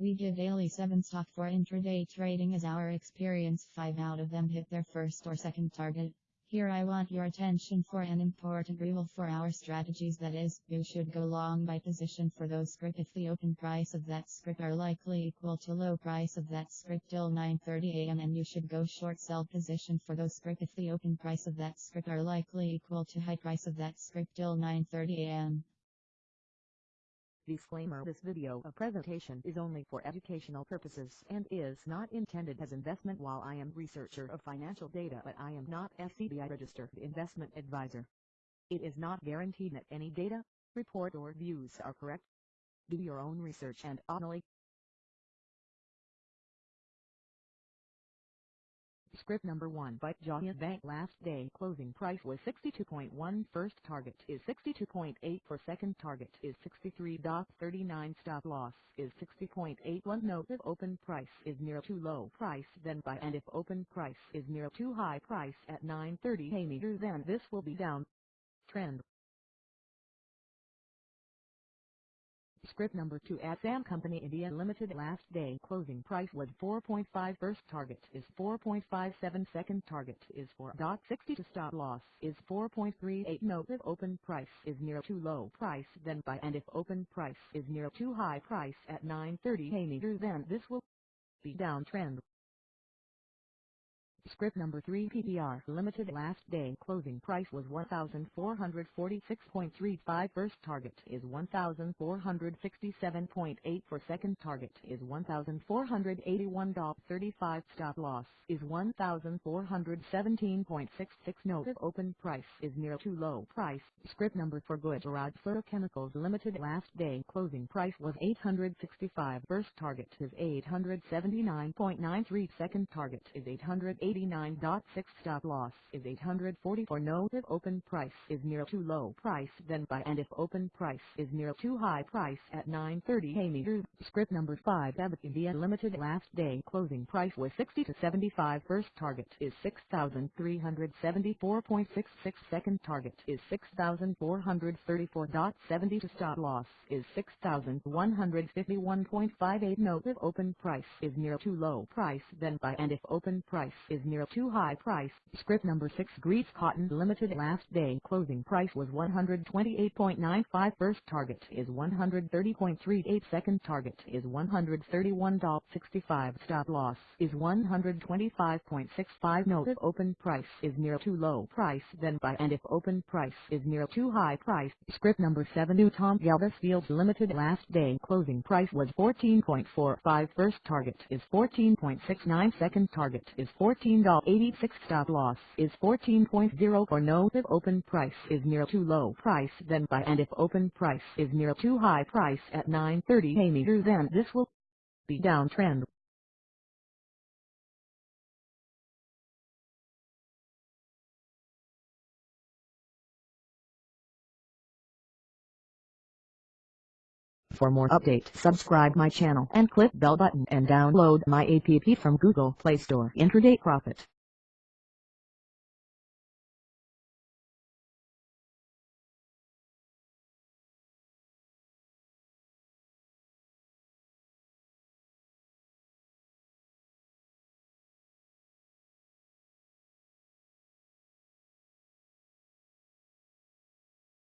We give daily 7 stock for intraday trading as our experience 5 out of them hit their first or second target. Here I want your attention for an important rule for our strategies that is, you should go long by position for those script if the open price of that script are likely equal to low price of that script till 9.30 am and you should go short sell position for those script if the open price of that script are likely equal to high price of that script till 9.30 am. Disclaimer This video a presentation is only for educational purposes and is not intended as investment while I am researcher of financial data but I am not SEBI registered investment advisor. It is not guaranteed that any data, report or views are correct. Do your own research and only Script number 1 by Giant Bank last day closing price was 62.1 first target is 62.8 for second target is 63.39 stop loss is 60.81 note if open price is near too low price then buy and if open price is near too high price at 9.30 a meter then this will be down trend Script number 2 at Sam Company India Limited last day. Closing price was 4.5 first target is 4.57 second target is 4.60 to stop loss is 4.38 note if open price is near too low price then buy. And if open price is near too high price at 9.30 a meter then this will be downtrend. Script number 3 PPR Limited last day closing price was 1446.35 first target is 1467.8 for second target is 1481.35 stop loss is 1417.66 note if open price is near too low price. Script number for Gujarat Fluorochemicals Limited last day closing price was 865 first target is 879.93 second target is 880 89.6 stop loss is 844 note if open price is near too low price then buy. And if open price is near too high price at 9.30 a meter script number 5 Abbott India Limited last day closing price was 60 to 75 first target is 6,374.66 second target is 6,434.70 to stop loss is 6,151.58 note if open price is near too low price then buy. And if open price is near too high price. Script number 6 Greaves Cotton Limited last day. Closing price was 128.95 first target is 130.38 second target is $131.65 stop loss is 125.65 note if open price is near too low price then buy. And if open price is near too high price. Script number 7 New Tom Galvez Fields Limited last day. Closing price was 14.45 first target is 14.69 second target is 14 $14.86 stop loss is 14.0 for no if open price is near too low price then buy and if open price is near too high price at 9.30 a meter then this will be downtrend. For more update subscribe my channel and click bell button and download my app from Google Play Store Intraday Profit.